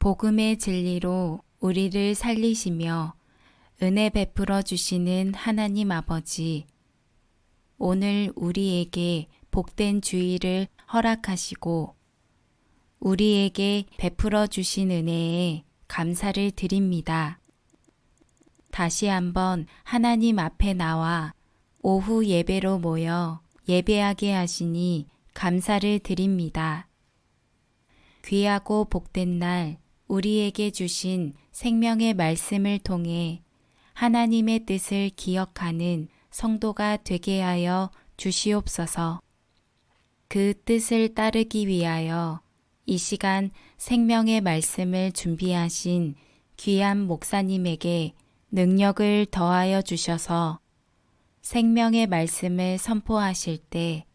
복음의 진리로 우리를 살리시며 은혜 베풀어 주시는 하나님 아버지, 오늘 우리에게 복된 주의를 허락하시고 우리에게 베풀어 주신 은혜에 감사를 드립니다. 다시 한번 하나님 앞에 나와 오후 예배로 모여 예배하게 하시니 감사를 드립니다. 귀하고 복된 날 우리에게 주신 생명의 말씀을 통해 하나님의 뜻을 기억하는 성도가 되게 하여 주시옵소서. 그 뜻을 따르기 위하여 이 시간 생명의 말씀을 준비하신 귀한 목사님에게 능력을 더하여 주셔서 생명의 말씀을 선포하실 때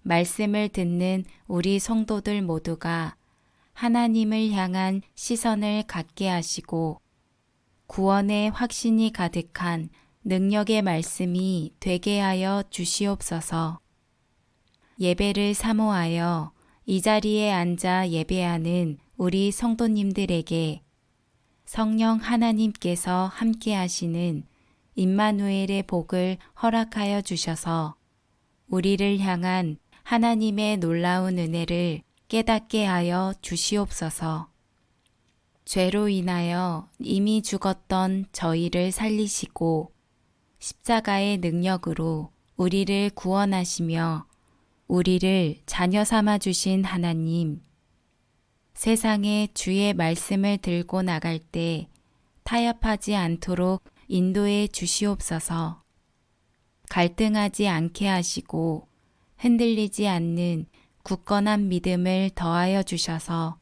말씀을 듣는 우리 성도들 모두가 하나님을 향한 시선을 갖게 하시고 구원의 확신이 가득한 능력의 말씀이 되게 하여 주시옵소서. 예배를 사모하여 이 자리에 앉아 예배하는 우리 성도님들에게 성령 하나님께서 함께 하시는 임마누엘의 복을 허락하여 주셔서 우리를 향한 하나님의 놀라운 은혜를 깨닫게 하여 주시옵소서. 죄로 인하여 이미 죽었던 저희를 살리시고 십자가의 능력으로 우리를 구원하시며 우리를 자녀 삼아 주신 하나님. 세상에 주의 말씀을 들고 나갈 때 타협하지 않도록 인도해 주시옵소서. 갈등하지 않게 하시고 흔들리지 않는 굳건한 믿음을 더하여 주셔서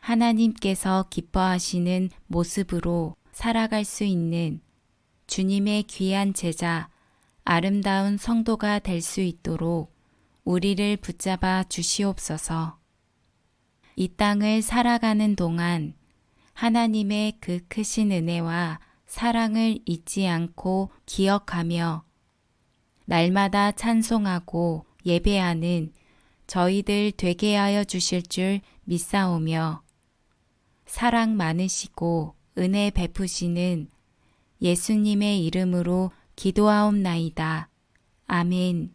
하나님께서 기뻐하시는 모습으로 살아갈 수 있는 주님의 귀한 제자, 아름다운 성도가 될 수 있도록 우리를 붙잡아 주시옵소서. 이 땅을 살아가는 동안 하나님의 그 크신 은혜와 사랑을 잊지 않고 기억하며 날마다 찬송하고 예배하는 저희들 되게 하여 주실 줄 믿사오며 사랑 많으시고 은혜 베푸시는 예수님의 이름으로 기도하옵나이다. 아멘.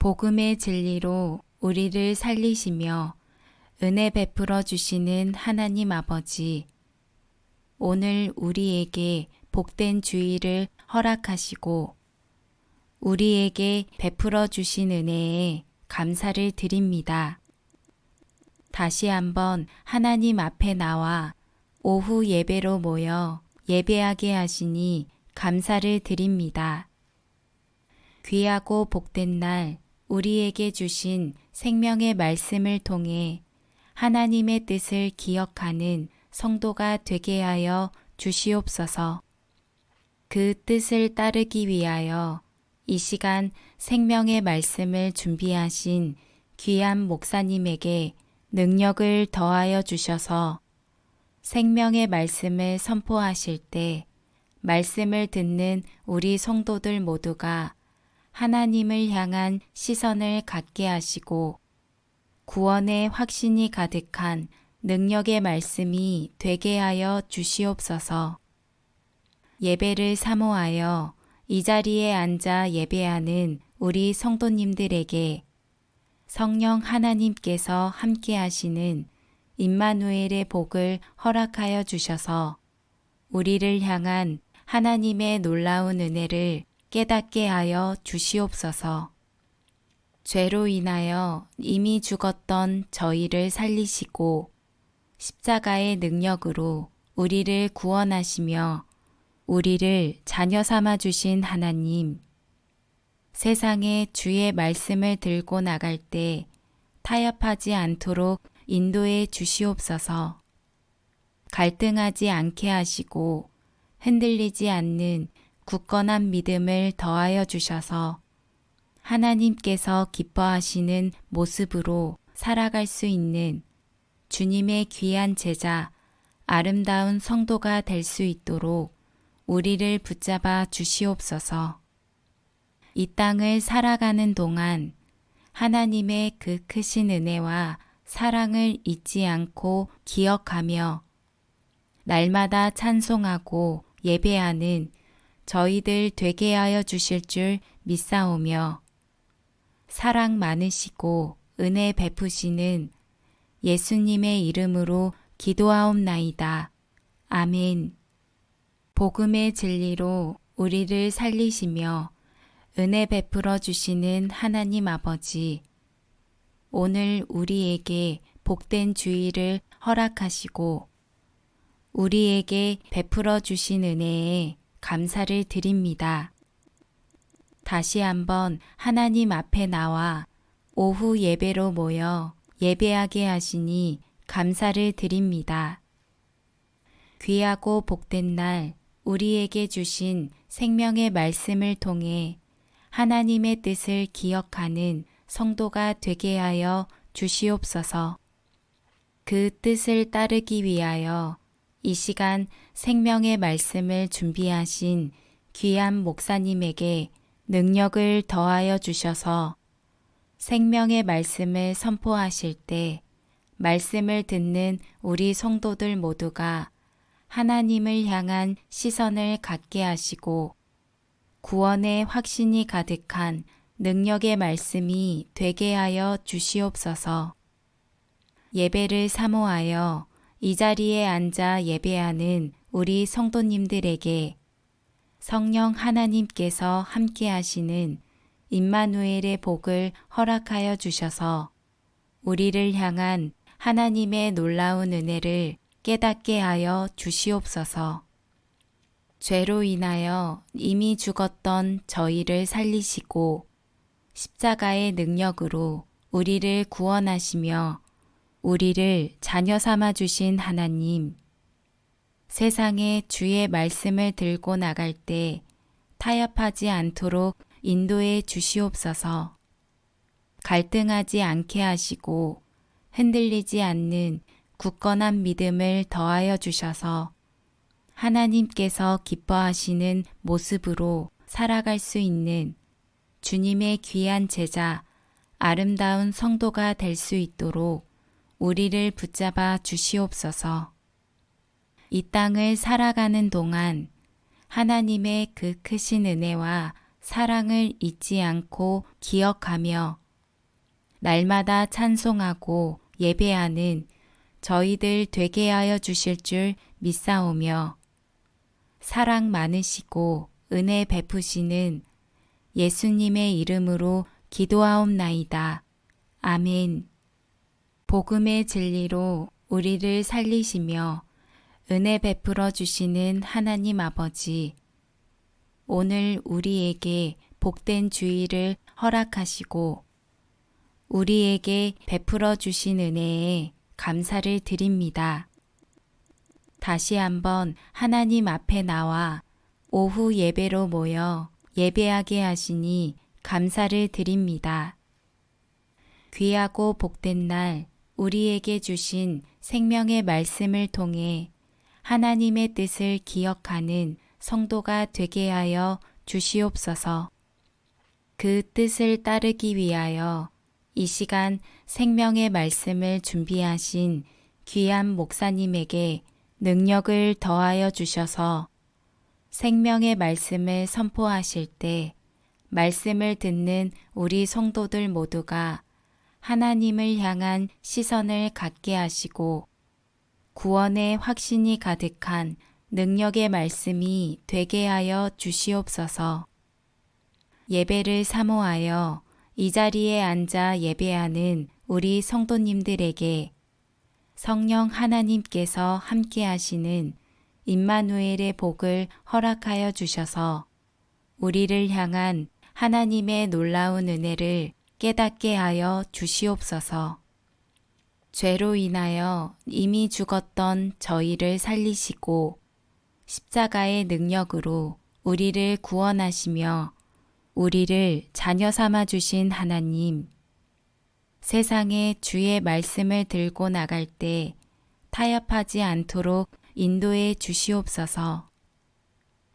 복음의 진리로 우리를 살리시며 은혜 베풀어 주시는 하나님 아버지, 오늘 우리에게 복된 주의를 허락하시고 우리에게 베풀어 주신 은혜에 감사를 드립니다. 다시 한번 하나님 앞에 나와 오후 예배로 모여 예배하게 하시니 감사를 드립니다. 귀하고 복된 날 우리에게 주신 생명의 말씀을 통해 하나님의 뜻을 기억하는 성도가 되게 하여 주시옵소서. 그 뜻을 따르기 위하여 이 시간 생명의 말씀을 준비하신 귀한 목사님에게 능력을 더하여 주셔서 생명의 말씀을 선포하실 때 말씀을 듣는 우리 성도들 모두가 하나님을 향한 시선을 갖게 하시고 구원의 확신이 가득한 능력의 말씀이 되게 하여 주시옵소서. 예배를 사모하여 이 자리에 앉아 예배하는 우리 성도님들에게 성령 하나님께서 함께 하시는 임마누엘의 복을 허락하여 주셔서 우리를 향한 하나님의 놀라운 은혜를 깨닫게 하여 주시옵소서. 죄로 인하여 이미 죽었던 저희를 살리시고 십자가의 능력으로 우리를 구원하시며 우리를 자녀 삼아 주신 하나님. 세상에 주의 말씀을 들고 나갈 때 타협하지 않도록 인도해 주시옵소서. 갈등하지 않게 하시고 흔들리지 않는 굳건한 믿음을 더하여 주셔서 하나님께서 기뻐하시는 모습으로 살아갈 수 있는 주님의 귀한 제자, 아름다운 성도가 될 수 있도록 우리를 붙잡아 주시옵소서. 이 땅을 살아가는 동안 하나님의 그 크신 은혜와 사랑을 잊지 않고 기억하며 날마다 찬송하고 예배하는 저희들 되게 하여 주실 줄 믿사오며 사랑 많으시고 은혜 베푸시는 예수님의 이름으로 기도하옵나이다. 아멘. 복음의 진리로 우리를 살리시며 은혜 베풀어 주시는 하나님 아버지, 오늘 우리에게 복된 주의를 허락하시고 우리에게 베풀어 주신 은혜에 감사를 드립니다. 다시 한번 하나님 앞에 나와 오후 예배로 모여 예배하게 하시니 감사를 드립니다. 귀하고 복된 날 우리에게 주신 생명의 말씀을 통해 하나님의 뜻을 기억하는 성도가 되게 하여 주시옵소서. 그 뜻을 따르기 위하여 이 시간 생명의 말씀을 준비하신 귀한 목사님에게 능력을 더하여 주셔서 생명의 말씀을 선포하실 때 말씀을 듣는 우리 성도들 모두가 하나님을 향한 시선을 갖게 하시고 구원의 확신이 가득한 능력의 말씀이 되게 하여 주시옵소서. 예배를 사모하여 이 자리에 앉아 예배하는 우리 성도님들에게 성령 하나님께서 함께 하시는 임마누엘의 복을 허락하여 주셔서 우리를 향한 하나님의 놀라운 은혜를 깨닫게 하여 주시옵소서. 죄로 인하여 이미 죽었던 저희를 살리시고 십자가의 능력으로 우리를 구원하시며 우리를 자녀 삼아 주신 하나님. 세상에 주의 말씀을 들고 나갈 때 타협하지 않도록 인도해 주시옵소서. 갈등하지 않게 하시고 흔들리지 않는 굳건한 믿음을 더하여 주셔서 하나님께서 기뻐하시는 모습으로 살아갈 수 있는 주님의 귀한 제자, 아름다운 성도가 될 수 있도록 우리를 붙잡아 주시옵소서. 이 땅을 살아가는 동안 하나님의 그 크신 은혜와 사랑을 잊지 않고 기억하며 날마다 찬송하고 예배하는 저희들 되게 하여 주실 줄 믿사오며 사랑 많으시고 은혜 베푸시는 예수님의 이름으로 기도하옵나이다. 아멘. 복음의 진리로 우리를 살리시며 은혜 베풀어 주시는 하나님 아버지, 오늘 우리에게 복된 주의를 허락하시고 우리에게 베풀어 주신 은혜에 감사를 드립니다. 다시 한번 하나님 앞에 나와 오후 예배로 모여 예배하게 하시니 감사를 드립니다. 귀하고 복된 날 우리에게 주신 생명의 말씀을 통해 하나님의 뜻을 기억하는 성도가 되게 하여 주시옵소서. 그 뜻을 따르기 위하여 이 시간 생명의 말씀을 준비하신 귀한 목사님에게 능력을 더하여 주셔서 생명의 말씀을 선포하실 때 말씀을 듣는 우리 성도들 모두가 하나님을 향한 시선을 갖게 하시고 구원의 확신이 가득한 능력의 말씀이 되게 하여 주시옵소서. 예배를 사모하여 이 자리에 앉아 예배하는 우리 성도님들에게 성령 하나님께서 함께 하시는 임마누엘의 복을 허락하여 주셔서 우리를 향한 하나님의 놀라운 은혜를 깨닫게 하여 주시옵소서. 죄로 인하여 이미 죽었던 저희를 살리시고 십자가의 능력으로 우리를 구원하시며 우리를 자녀 삼아 주신 하나님. 세상에 주의 말씀을 들고 나갈 때 타협하지 않도록 인도해 주시옵소서.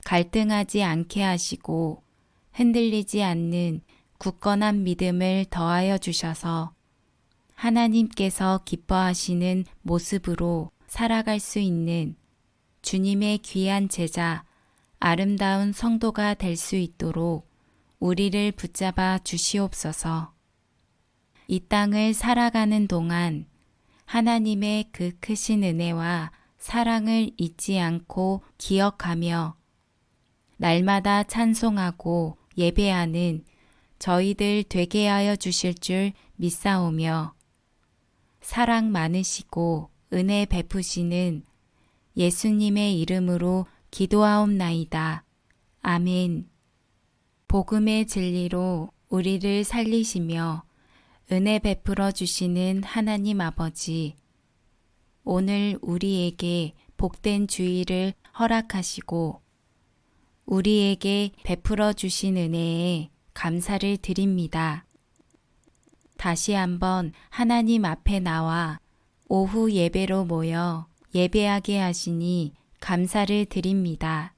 갈등하지 않게 하시고 흔들리지 않는 굳건한 믿음을 더하여 주셔서 하나님께서 기뻐하시는 모습으로 살아갈 수 있는 주님의 귀한 제자, 아름다운 성도가 될 수 있도록 우리를 붙잡아 주시옵소서. 이 땅을 살아가는 동안 하나님의 그 크신 은혜와 사랑을 잊지 않고 기억하며 날마다 찬송하고 예배하는 저희들 되게 하여 주실 줄 믿사오며 사랑 많으시고 은혜 베푸시는 예수님의 이름으로 기도하옵나이다. 아멘. 복음의 진리로 우리를 살리시며 은혜 베풀어 주시는 하나님 아버지, 오늘 우리에게 복된 주의를 허락하시고 우리에게 베풀어 주신 은혜에 감사를 드립니다. 다시 한번 하나님 앞에 나와 오후 예배로 모여 예배하게 하시니 감사를 드립니다.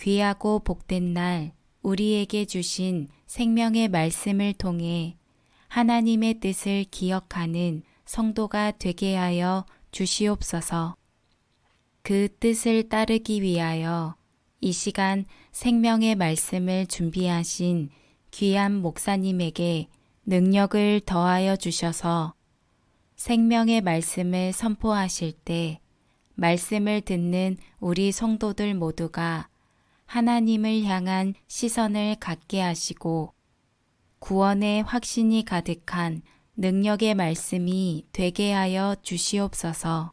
귀하고 복된 날 우리에게 주신 생명의 말씀을 통해 하나님의 뜻을 기억하는 성도가 되게 하여 주시옵소서. 그 뜻을 따르기 위하여 이 시간 생명의 말씀을 준비하신 귀한 목사님에게 능력을 더하여 주셔서 생명의 말씀을 선포하실 때 말씀을 듣는 우리 성도들 모두가 하나님을 향한 시선을 갖게 하시고 구원의 확신이 가득한 능력의 말씀이 되게 하여 주시옵소서.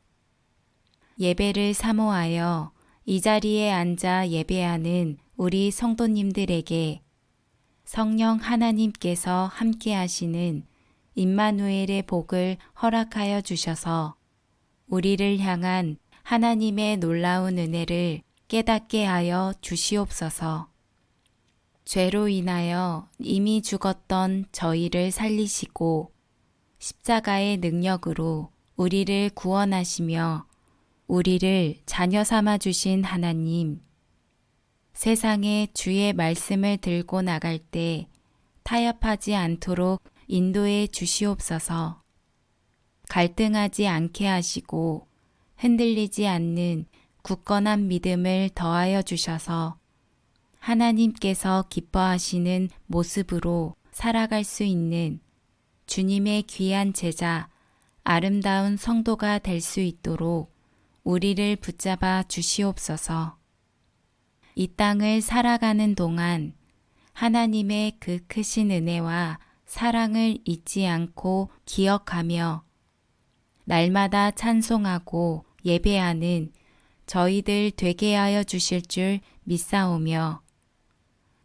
예배를 사모하여 이 자리에 앉아 예배하는 우리 성도님들에게 성령 하나님께서 함께 하시는 임마누엘의 복을 허락하여 주셔서 우리를 향한 하나님의 놀라운 은혜를 깨닫게 하여 주시옵소서. 죄로 인하여 이미 죽었던 저희를 살리시고 십자가의 능력으로 우리를 구원하시며 우리를 자녀 삼아 주신 하나님. 세상에 주의 말씀을 들고 나갈 때 타협하지 않도록 인도해 주시옵소서. 갈등하지 않게 하시고 흔들리지 않는 굳건한 믿음을 더하여 주셔서 하나님께서 기뻐하시는 모습으로 살아갈 수 있는 주님의 귀한 제자, 아름다운 성도가 될 수 있도록 우리를 붙잡아 주시옵소서. 이 땅을 살아가는 동안 하나님의 그 크신 은혜와 사랑을 잊지 않고 기억하며 날마다 찬송하고 예배하는 저희들 되게 하여 주실 줄 믿사오며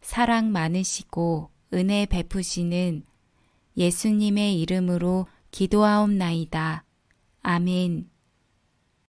사랑 많으시고 은혜 베푸시는 예수님의 이름으로 기도하옵나이다. 아멘.